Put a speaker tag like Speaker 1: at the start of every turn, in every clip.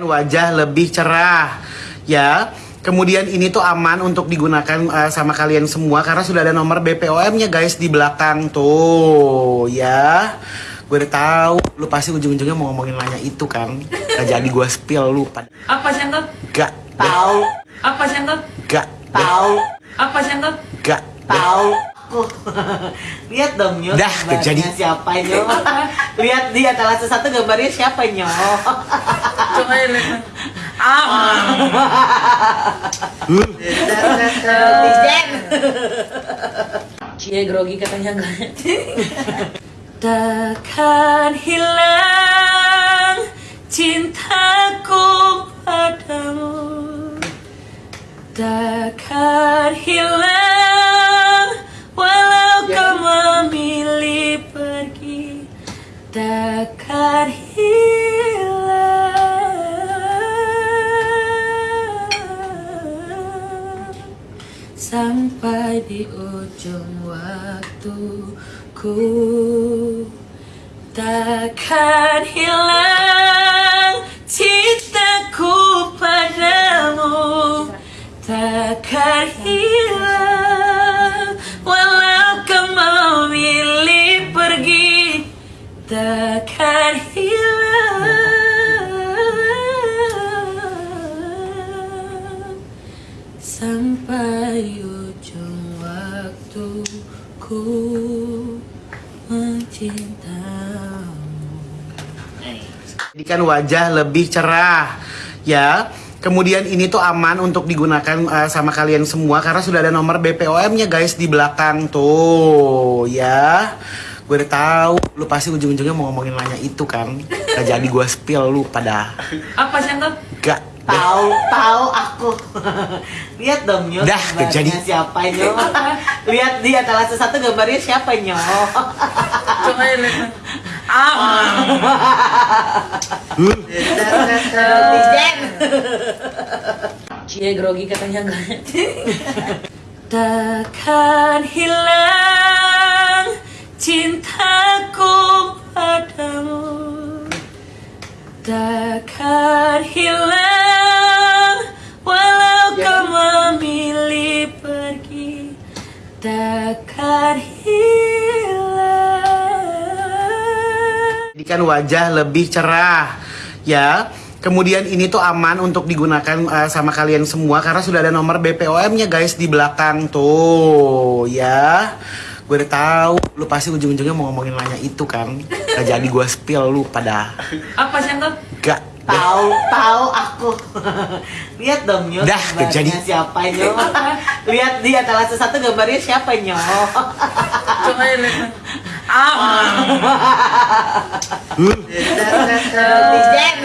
Speaker 1: wajah lebih cerah ya. Kemudian ini tuh aman untuk digunakan uh, sama kalian semua karena sudah ada nomor BPOM nya guys di belakang tuh ya. Gue udah tahu lu pasti ujung-ujungnya mau ngomongin nanya itu kan. Gak jadi gue spill lu pada
Speaker 2: Apa sih
Speaker 1: gak
Speaker 3: Tahu,
Speaker 2: Apa sih
Speaker 1: gak
Speaker 3: tahu,
Speaker 2: Apa sih
Speaker 1: gak
Speaker 3: tahu. Lihat dong Nyo,
Speaker 1: Dah, jadi.
Speaker 3: siapa Nyo? Lihat di antara satu gambarnya siapa Nyo?
Speaker 2: Cie grogi katanya. Takkan hilang cintaku padamu Takkan hilang walau kau memilih pergi Takkan hilang di ujung waktuku. Takkan hilang
Speaker 1: jadikan wajah lebih cerah ya kemudian ini tuh aman untuk digunakan uh, sama kalian semua karena sudah ada nomor BPOM nya guys di belakang tuh ya gue udah tahu lu pasti ujung-ujungnya mau ngomongin nanya itu kan gak jadi gue spill lu pada
Speaker 2: Apa sih
Speaker 1: gak
Speaker 3: Tahu, tahu aku. Lihat dong Nyo,
Speaker 1: Dah,
Speaker 3: gambarnya
Speaker 1: jadi.
Speaker 3: siapa Nyo? Lihat di antara satu gambarnya siapa Nyo?
Speaker 2: Coba ya. Ah. Cie grogi katanya enggak. Takkan hilang cintaku padamu Takkan hilang walau kau memilih pergi Takkan hilang
Speaker 1: jadikan wajah lebih cerah ya kemudian ini tuh aman untuk digunakan uh, sama kalian semua karena sudah ada nomor BPOM nya guys di belakang tuh ya gue udah tahu lu pasti ujung-ujungnya mau ngomongin nanya itu kan gak jadi gue spill lu pada
Speaker 2: Apa sih
Speaker 1: gak
Speaker 3: Tahu, tahu aku. Lihat dong Nyo,
Speaker 1: Dah, jadi.
Speaker 3: siapa Nyo? Lihat di antara satu gambarnya siapa Nyo?
Speaker 2: Coba
Speaker 3: Netizen.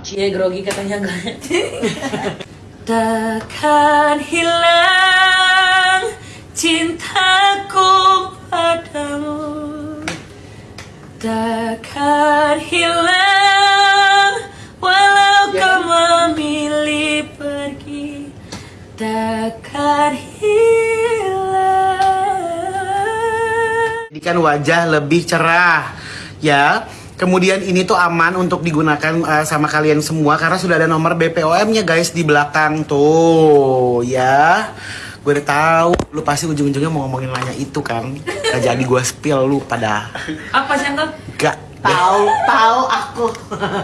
Speaker 2: Cie grogi katanya enggak. Takkan hilang cintaku padamu Takkan hilang hilang
Speaker 1: jadikan wajah lebih cerah ya kemudian ini tuh aman untuk digunakan uh, sama kalian semua karena sudah ada nomor BPOM nya guys di belakang tuh ya gue udah tahu lu pasti ujung-ujungnya mau ngomongin nanya itu kan gak jadi gue spill lu pada
Speaker 2: Apa sih Antot?
Speaker 1: gak
Speaker 3: Tahu, tahu aku.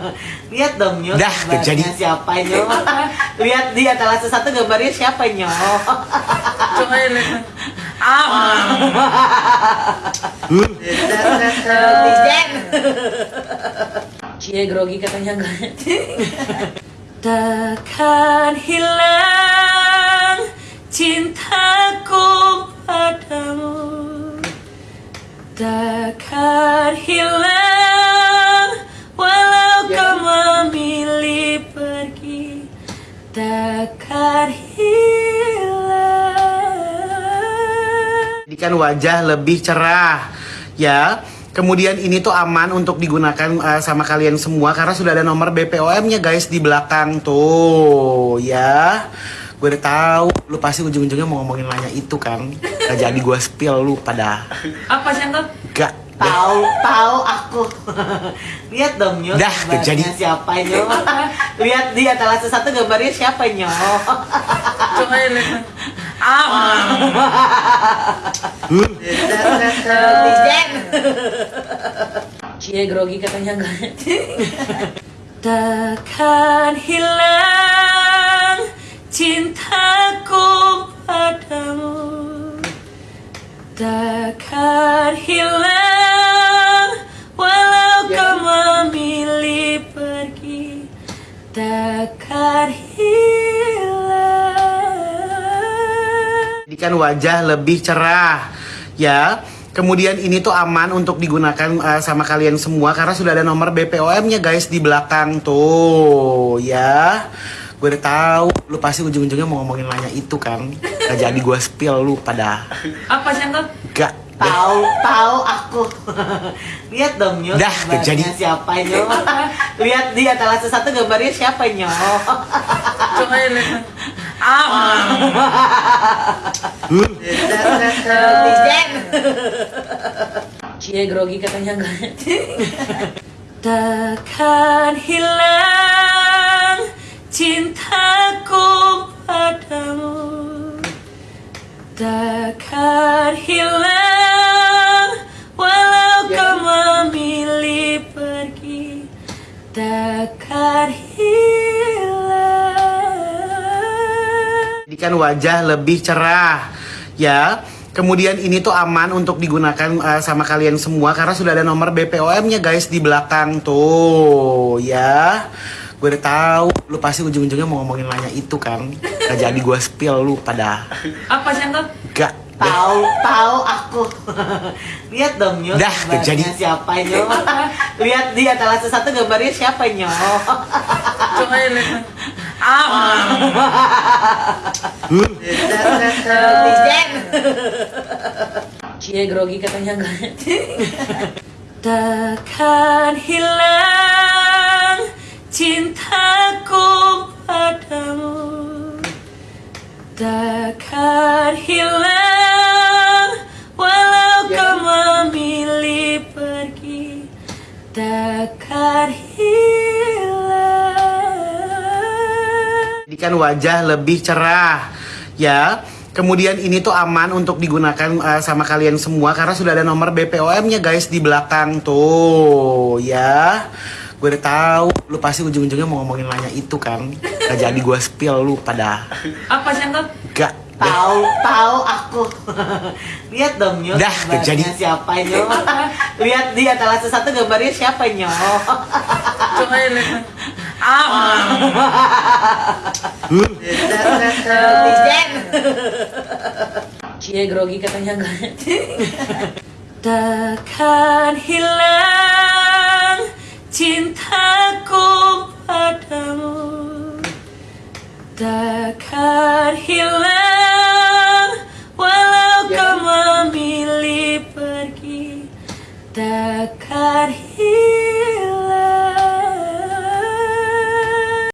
Speaker 3: Lihat dong Nyo,
Speaker 1: Dah,
Speaker 3: gambarnya
Speaker 1: jadi.
Speaker 3: siapa Nyo? Lihat di antara satu gambarnya siapa Nyo?
Speaker 2: Coba ya lihat. Ah.
Speaker 3: Netizen.
Speaker 2: Cie grogi katanya. Takkan hilang cintaku padamu Takkan hilang hilang
Speaker 1: jadikan wajah lebih cerah ya kemudian ini tuh aman untuk digunakan uh, sama kalian semua karena sudah ada nomor BPOM nya guys di belakang tuh ya gue udah tahu lu pasti ujung-ujungnya mau ngomongin nanya itu kan gak jadi gue spill lu pada
Speaker 2: Apa sih
Speaker 1: gak
Speaker 3: Tahu, tahu aku. Lihat dong Nyo.
Speaker 1: Dah,
Speaker 3: gambarnya
Speaker 1: jadi.
Speaker 3: siapa Nyo? Lihat di atas satu gambarnya siapa Nyo?
Speaker 2: Coba ya lihat. Ah. Cie grogi katanya. Takkan hilang cintaku padamu. Takkan hilang walau kau memilih pergi. Takkan hilang
Speaker 1: Jadikan wajah lebih cerah ya. Kemudian ini tuh aman untuk digunakan uh, sama kalian semua karena sudah ada nomor BPOM-nya guys di belakang tuh ya. Gue udah tahu lu pasti ujung-ujungnya mau ngomongin nanya itu kan. Gak jadi gue spill lu pada
Speaker 2: Apa sih
Speaker 1: gak.
Speaker 3: Tahu, tahu aku. Lihat dong Nyo.
Speaker 1: Dah,
Speaker 3: gambarnya
Speaker 1: jadi.
Speaker 3: siapa Nyo? Lihat di atas satu gambarnya siapa Nyo?
Speaker 2: Coba ya lihat. Ah. Cie grogi katanya. Takkan hilang cintaku padamu. Takkan hilang walau kau memilih pergi. Takkan hilang.
Speaker 1: Jadikan wajah lebih cerah ya. Kemudian ini tuh aman untuk digunakan uh, sama kalian semua karena sudah ada nomor BPOM-nya guys di belakang tuh ya. Gue udah tahu lu pasti ujung-ujungnya mau ngomongin nanya itu kan. Gak jadi gue spill lu pada
Speaker 2: Apa sih
Speaker 1: gak.
Speaker 3: Tahu, tahu aku. Lihat dong Nyo.
Speaker 1: Dah,
Speaker 3: gambarnya
Speaker 1: jadi.
Speaker 3: siapa Nyo? Lihat di atas satu gambarnya siapa Nyo?
Speaker 2: Coba ya lihat. Ah. Cie grogi katanya. Takkan hilang cintaku padamu Takkan hilang walau kau memilih pergi Takkan hilang
Speaker 1: Jadikan wajah lebih cerah ya. Kemudian ini tuh aman untuk digunakan uh, sama kalian semua karena sudah ada nomor BPOM-nya guys di belakang tuh ya. Gue udah tahu lu pasti ujung-ujungnya mau ngomongin nanya itu kan. Gak jadi gue spill lu pada
Speaker 2: Apa sih Uncle?
Speaker 1: gak.
Speaker 3: Tahu, tahu aku. Lihat dong Nyo.
Speaker 1: Dah,
Speaker 3: gambarnya
Speaker 1: jadi.
Speaker 3: siapa Nyo? Lihat di atas satu gambarnya siapa Nyo?
Speaker 2: Coba ya lihat. Ah. Cie grogi katanya. Takkan hilang cintaku